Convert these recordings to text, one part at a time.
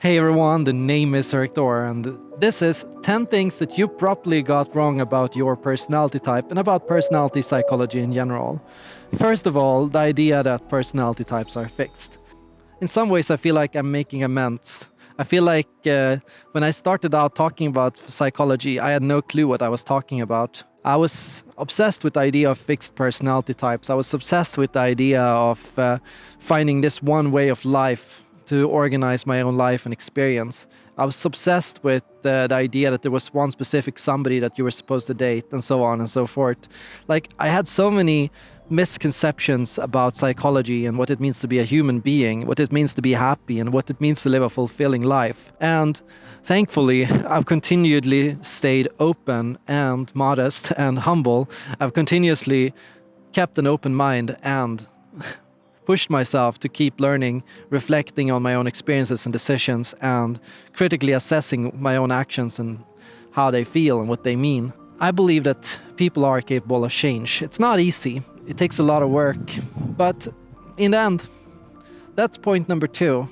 Hey everyone, the name is Erik and this is 10 things that you probably got wrong about your personality type and about personality psychology in general. First of all, the idea that personality types are fixed. In some ways, I feel like I'm making amends. I feel like uh, when I started out talking about psychology, I had no clue what I was talking about. I was obsessed with the idea of fixed personality types. I was obsessed with the idea of uh, finding this one way of life to organize my own life and experience. I was obsessed with uh, the idea that there was one specific somebody that you were supposed to date and so on and so forth. Like I had so many misconceptions about psychology and what it means to be a human being, what it means to be happy and what it means to live a fulfilling life. And thankfully, I've continually stayed open and modest and humble. I've continuously kept an open mind and pushed myself to keep learning, reflecting on my own experiences and decisions, and critically assessing my own actions and how they feel and what they mean. I believe that people are capable of change. It's not easy, it takes a lot of work, but in the end, that's point number two.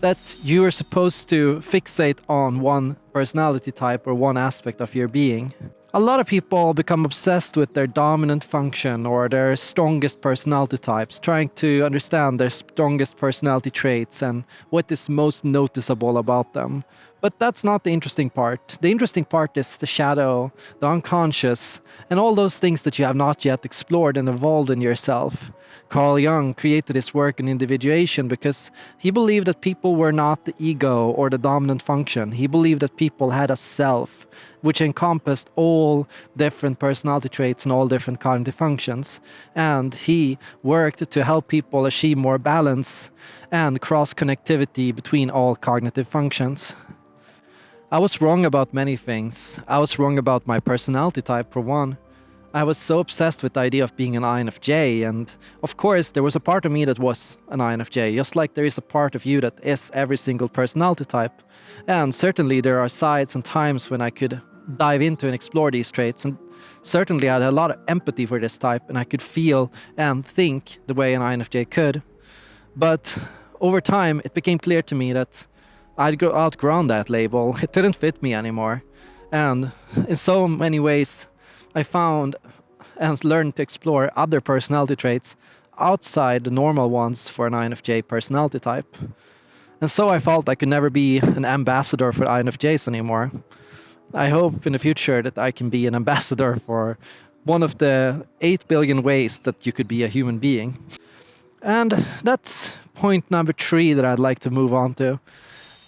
That you are supposed to fixate on one personality type or one aspect of your being. A lot of people become obsessed with their dominant function or their strongest personality types, trying to understand their strongest personality traits and what is most noticeable about them. But that's not the interesting part. The interesting part is the shadow, the unconscious, and all those things that you have not yet explored and evolved in yourself. Carl Jung created his work in individuation because he believed that people were not the ego or the dominant function. He believed that people had a self, which encompassed all different personality traits and all different cognitive functions. And he worked to help people achieve more balance and cross connectivity between all cognitive functions. I was wrong about many things. I was wrong about my personality type, for one. I was so obsessed with the idea of being an INFJ, and of course, there was a part of me that was an INFJ, just like there is a part of you that is every single personality type. And certainly, there are sides and times when I could dive into and explore these traits, and certainly, I had a lot of empathy for this type, and I could feel and think the way an INFJ could. But over time, it became clear to me that I'd outgrown that label, it didn't fit me anymore. And in so many ways, I found and learned to explore other personality traits outside the normal ones for an INFJ personality type. And so I felt I could never be an ambassador for INFJs anymore. I hope in the future that I can be an ambassador for one of the 8 billion ways that you could be a human being. And that's point number three that I'd like to move on to.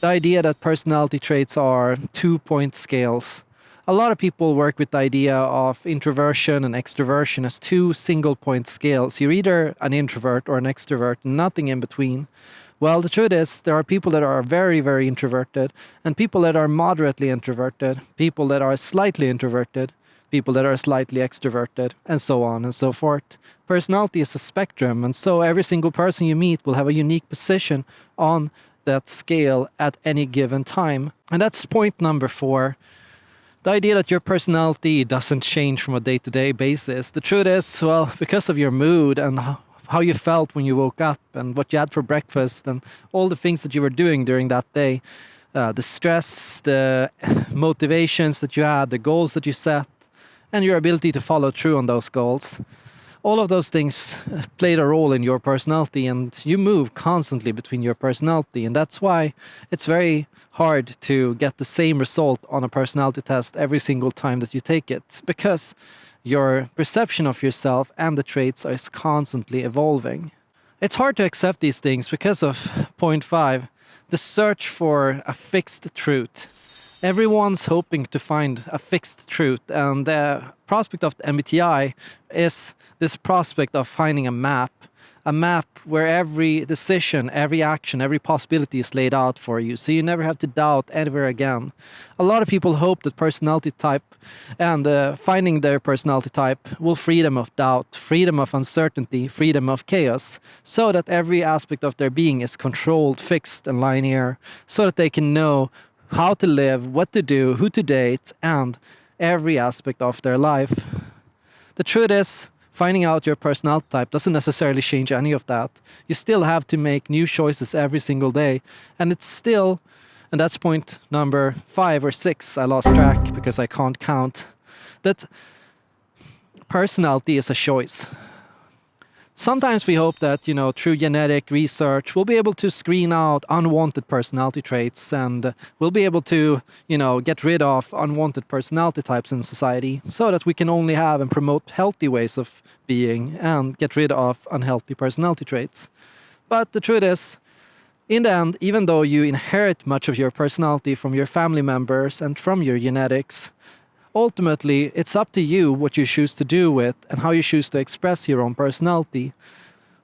The idea that personality traits are two-point scales a lot of people work with the idea of introversion and extroversion as two single point scales. You're either an introvert or an extrovert, nothing in between. Well, the truth is, there are people that are very, very introverted, and people that are moderately introverted, people that are slightly introverted, people that are slightly extroverted, and so on and so forth. Personality is a spectrum, and so every single person you meet will have a unique position on that scale at any given time. And that's point number four the idea that your personality doesn't change from a day-to-day basis. The truth is, well, because of your mood and how you felt when you woke up and what you had for breakfast and all the things that you were doing during that day, uh, the stress, the motivations that you had, the goals that you set, and your ability to follow through on those goals all of those things played a role in your personality and you move constantly between your personality and that's why it's very hard to get the same result on a personality test every single time that you take it because your perception of yourself and the traits is constantly evolving. It's hard to accept these things because of point five, the search for a fixed truth everyone's hoping to find a fixed truth and the prospect of the MBTI is this prospect of finding a map a map where every decision, every action, every possibility is laid out for you, so you never have to doubt anywhere again. A lot of people hope that personality type and uh, finding their personality type will free them of doubt, freedom of uncertainty, freedom of chaos, so that every aspect of their being is controlled, fixed, and linear, so that they can know how to live, what to do, who to date, and every aspect of their life. The truth is, finding out your personality type doesn't necessarily change any of that. You still have to make new choices every single day. And it's still, and that's point number five or six, I lost track because I can't count, that personality is a choice. Sometimes we hope that, you know, through genetic research, we'll be able to screen out unwanted personality traits and we'll be able to, you know, get rid of unwanted personality types in society so that we can only have and promote healthy ways of being and get rid of unhealthy personality traits. But the truth is, in the end, even though you inherit much of your personality from your family members and from your genetics, ultimately it's up to you what you choose to do with and how you choose to express your own personality.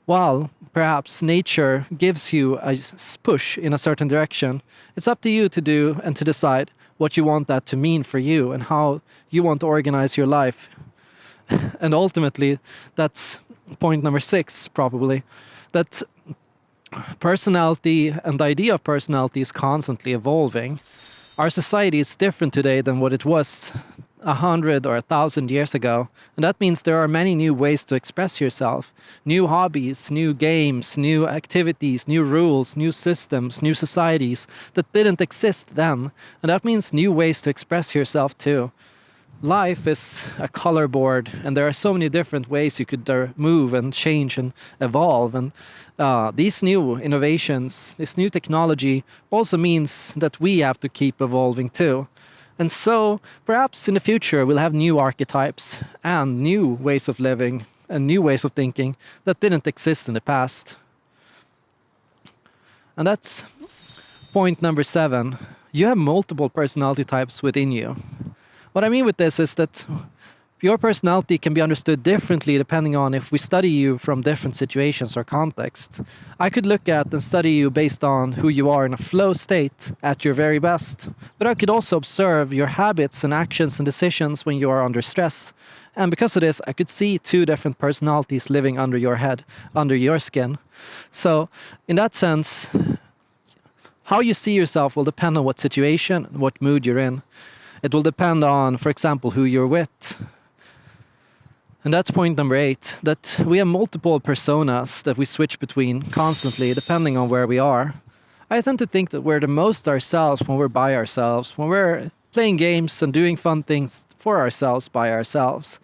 While perhaps nature gives you a push in a certain direction, it's up to you to do and to decide what you want that to mean for you and how you want to organize your life. And ultimately, that's point number six, probably, that personality and the idea of personality is constantly evolving. Our society is different today than what it was a hundred or a thousand years ago. And that means there are many new ways to express yourself. New hobbies, new games, new activities, new rules, new systems, new societies that didn't exist then. And that means new ways to express yourself too. Life is a color board and there are so many different ways you could uh, move and change and evolve. And uh, these new innovations, this new technology also means that we have to keep evolving too. And so perhaps in the future we'll have new archetypes and new ways of living and new ways of thinking that didn't exist in the past. And that's point number seven. You have multiple personality types within you. What I mean with this is that your personality can be understood differently depending on if we study you from different situations or contexts. I could look at and study you based on who you are in a flow state at your very best, but I could also observe your habits and actions and decisions when you are under stress. And because of this, I could see two different personalities living under your head, under your skin. So in that sense, how you see yourself will depend on what situation, and what mood you're in. It will depend on, for example, who you're with, and that's point number eight, that we have multiple personas that we switch between constantly, depending on where we are. I tend to think that we're the most ourselves when we're by ourselves, when we're playing games and doing fun things for ourselves by ourselves.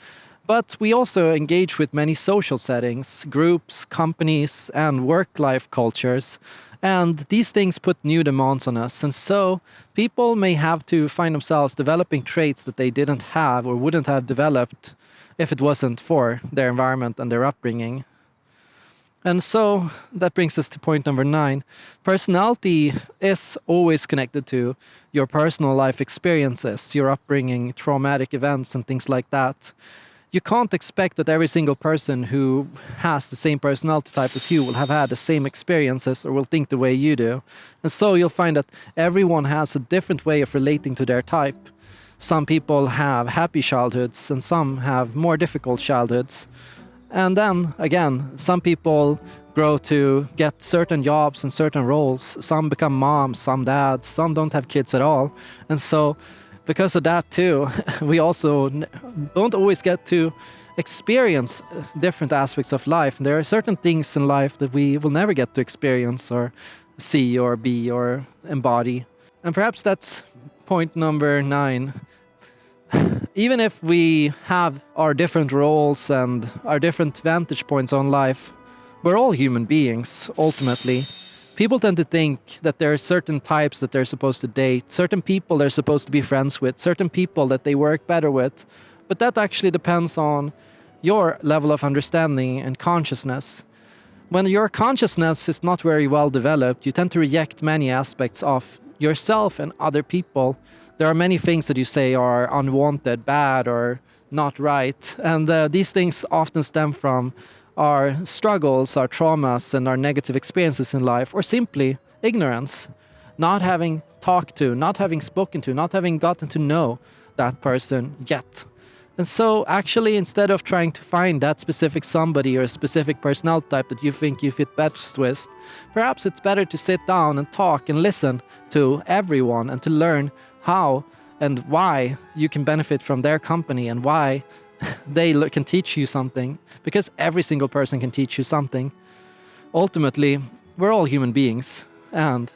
But we also engage with many social settings, groups, companies, and work-life cultures. And these things put new demands on us. And so people may have to find themselves developing traits that they didn't have or wouldn't have developed if it wasn't for their environment and their upbringing. And so that brings us to point number nine. Personality is always connected to your personal life experiences, your upbringing, traumatic events, and things like that. You can't expect that every single person who has the same personality type as you will have had the same experiences or will think the way you do. And so you'll find that everyone has a different way of relating to their type. Some people have happy childhoods and some have more difficult childhoods. And then again, some people grow to get certain jobs and certain roles. Some become moms, some dads, some don't have kids at all. And so because of that too, we also don't always get to experience uh, different aspects of life. There are certain things in life that we will never get to experience or see or be or embody. And perhaps that's point number nine even if we have our different roles and our different vantage points on life, we're all human beings, ultimately. People tend to think that there are certain types that they're supposed to date, certain people they're supposed to be friends with, certain people that they work better with. But that actually depends on your level of understanding and consciousness. When your consciousness is not very well developed, you tend to reject many aspects of yourself and other people there are many things that you say are unwanted, bad, or not right. And uh, these things often stem from our struggles, our traumas, and our negative experiences in life, or simply ignorance. Not having talked to, not having spoken to, not having gotten to know that person yet. And so actually, instead of trying to find that specific somebody or a specific personality type that you think you fit best with, perhaps it's better to sit down and talk and listen to everyone and to learn how and why you can benefit from their company and why they can teach you something because every single person can teach you something. Ultimately, we're all human beings, and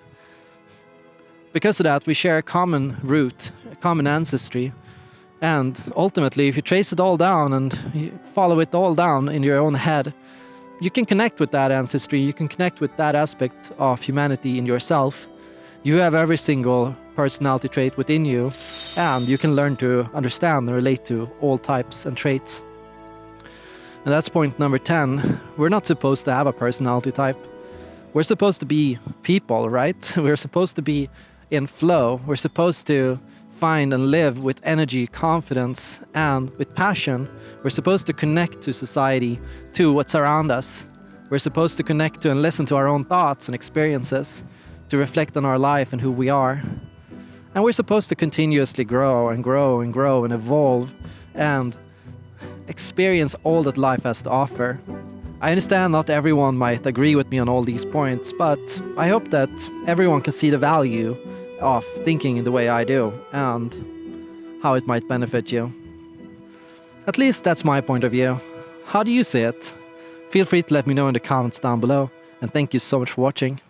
because of that, we share a common root, a common ancestry. And ultimately, if you trace it all down and follow it all down in your own head, you can connect with that ancestry, you can connect with that aspect of humanity in yourself. You have every single personality trait within you, and you can learn to understand and relate to all types and traits. And that's point number 10. We're not supposed to have a personality type. We're supposed to be people, right? We're supposed to be in flow. We're supposed to find and live with energy, confidence, and with passion. We're supposed to connect to society, to what's around us. We're supposed to connect to and listen to our own thoughts and experiences, to reflect on our life and who we are. And we're supposed to continuously grow and grow and grow and evolve and experience all that life has to offer. I understand not everyone might agree with me on all these points, but I hope that everyone can see the value of thinking in the way I do and how it might benefit you. At least that's my point of view. How do you see it? Feel free to let me know in the comments down below, and thank you so much for watching.